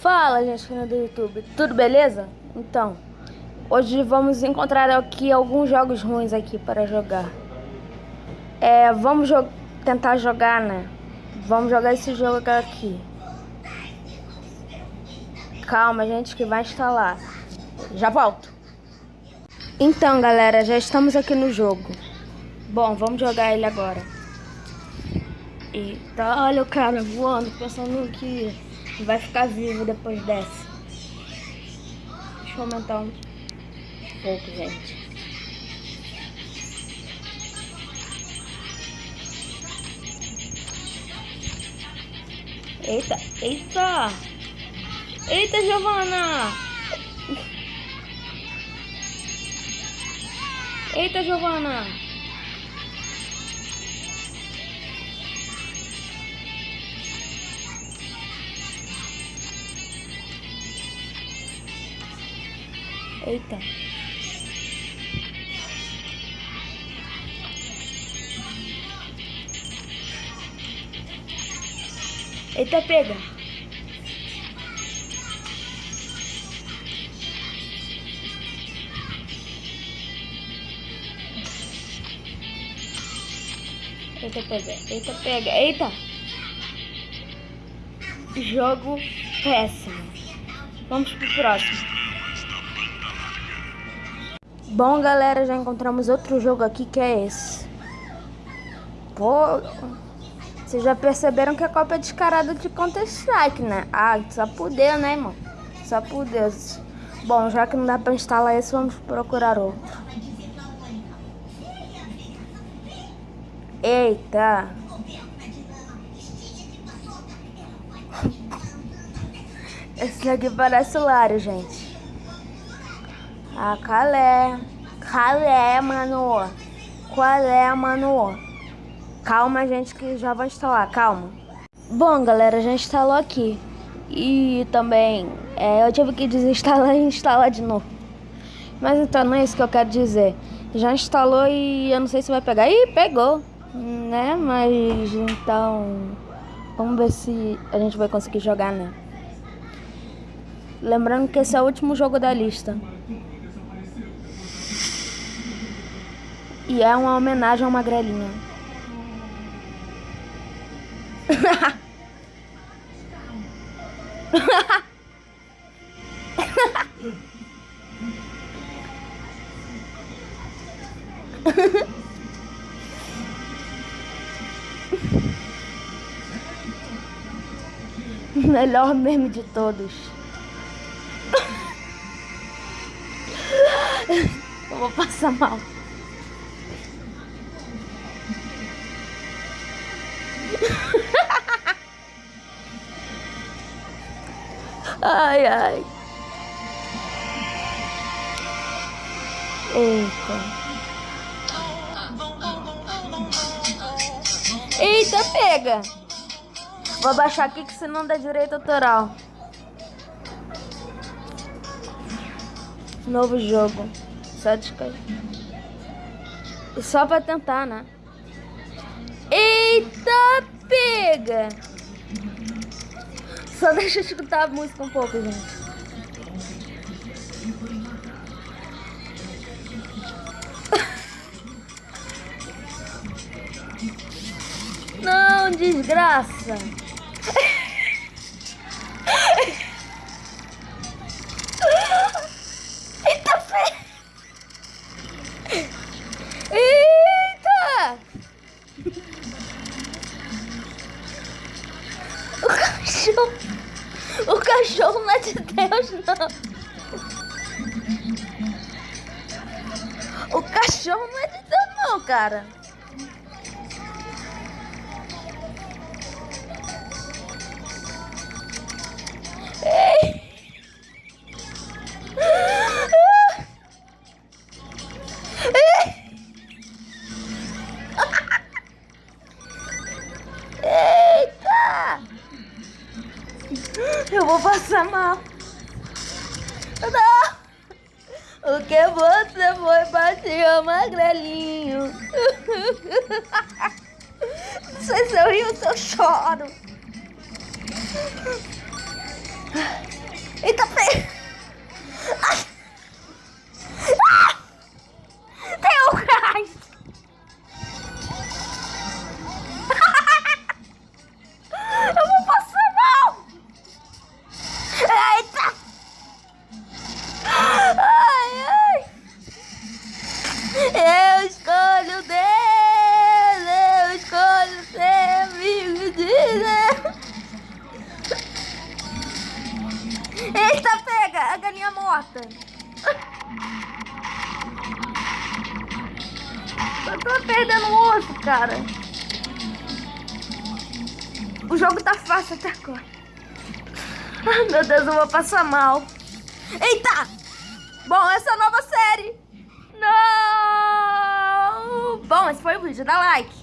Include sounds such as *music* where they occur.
Fala, gente do YouTube, tudo beleza? Então, hoje vamos encontrar aqui alguns jogos ruins aqui para jogar. É, vamos jo tentar jogar, né? Vamos jogar esse jogo aqui. Calma, gente, que vai instalar. Já volto. Então, galera, já estamos aqui no jogo. Bom, vamos jogar ele agora. Eita, olha o cara voando, pensando que vai ficar vivo depois dessa. Deixa eu aumentar um pouco, gente. Eita, eita! Eita, Giovana! Eita, Giovana! Eita. Eita, pega. Eita, pega. Eita, pega. Eita. Jogo péssimo. Vamos pro próximo. Bom, galera, já encontramos outro jogo aqui que é esse. Pô, vocês já perceberam que a Copa é descarada de Counter-Strike, né? Ah, só poder, né, irmão? Só poder. Bom, já que não dá pra instalar esse, vamos procurar outro. Eita! *laughs* Esse aqui parece o gente. Ah, calé. Calé, mano. Qual é, mano? Calma, gente, que já vou instalar. Calma. Bom, galera, já instalou aqui. E também, é, eu tive que desinstalar *laughs* e instalar de novo. Mas então, não é isso que eu quero dizer. Já instalou e eu não sei se vai pegar. Ih, pegou, né? Mas, então, vamos ver se a gente vai conseguir jogar, né? Lembrando que esse é o último jogo da lista. E é uma homenagem ao Magrelinha. Melhor meme de todos. Eu vou passar mal. Ai, ai. Eita. Eita, pega. Vou baixar aqui que senão dá direito autoral. Novo jogo. Só descair. Só pra tentar, né? Eita, pega! Só deixa eu escutar a música um pouco, gente. *laughs* Não, desgraça! *laughs* cachorro. O cachorro não é de Deus, não. O cachorro não é de Deus, não, cara. Vou passar mal. Não! O que você foi bater, magrelinho? Não sei se eu rio ou se eu choro. Eita, pega! Eu escolho Deus! Eu escolho ser amigo de Deus! Eita, pega! A galinha morta! Eu tô perdendo o osso, cara! O jogo tá fácil até agora. Ai, meu Deus, eu vou passar mal. Eita! Bom, essa é a nova série. Não! Bom, esse foi o vídeo. Dá like.